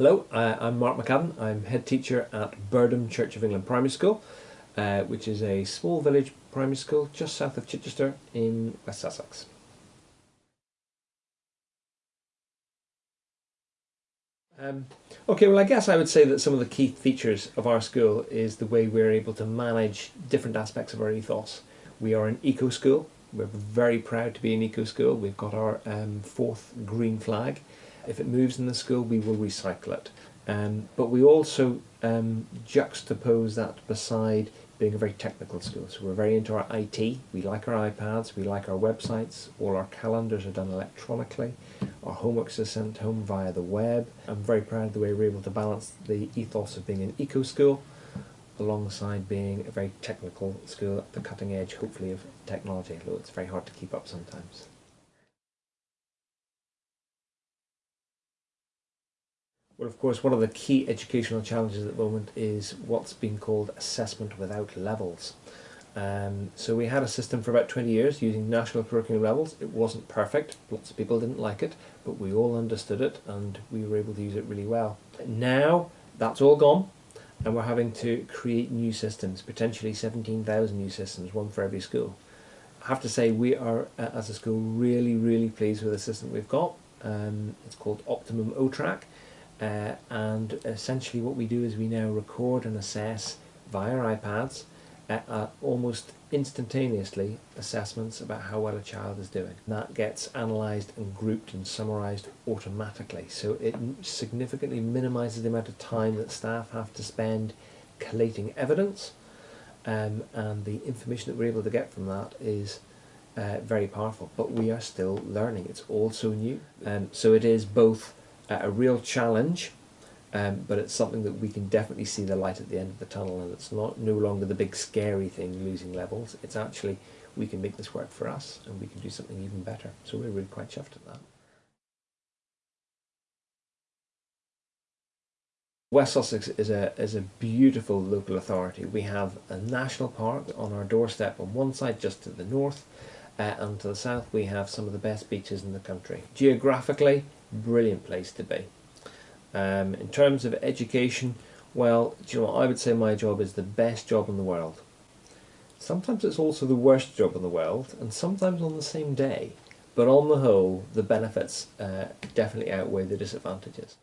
Hello, I'm Mark McAdam. I'm head teacher at Birdham Church of England Primary School, uh, which is a small village primary school just south of Chichester in West Sussex. Um, okay, well I guess I would say that some of the key features of our school is the way we're able to manage different aspects of our ethos. We are an eco school. We're very proud to be an eco school. We've got our um, fourth green flag if it moves in the school, we will recycle it. Um, but we also um, juxtapose that beside being a very technical school. So we're very into our IT. We like our iPads. We like our websites. All our calendars are done electronically. Our homeworks are sent home via the web. I'm very proud of the way we're able to balance the ethos of being an eco school alongside being a very technical school at the cutting edge, hopefully, of technology, although it's very hard to keep up sometimes. Well, of course, one of the key educational challenges at the moment is what's being called assessment without levels. Um, so we had a system for about 20 years using national curriculum levels. It wasn't perfect. Lots of people didn't like it, but we all understood it and we were able to use it really well. Now that's all gone and we're having to create new systems, potentially 17,000 new systems, one for every school. I have to say we are, uh, as a school, really, really pleased with the system we've got. Um, it's called Optimum O-Track uh, and essentially what we do is we now record and assess via iPads uh, uh, almost instantaneously assessments about how well a child is doing. That gets analysed and grouped and summarised automatically. So it significantly minimises the amount of time that staff have to spend collating evidence um, and the information that we're able to get from that is uh, very powerful. But we are still learning. It's all so new. Um, so it is both a real challenge, um, but it's something that we can definitely see the light at the end of the tunnel, and it's not no longer the big scary thing losing levels. It's actually we can make this work for us, and we can do something even better. So we're really quite chuffed at that. West Sussex is a, is a beautiful local authority. We have a national park on our doorstep on one side just to the north uh, and to the south we have some of the best beaches in the country. Geographically brilliant place to be. Um, in terms of education, well, you know, I would say my job is the best job in the world. Sometimes it's also the worst job in the world, and sometimes on the same day. But on the whole, the benefits uh, definitely outweigh the disadvantages.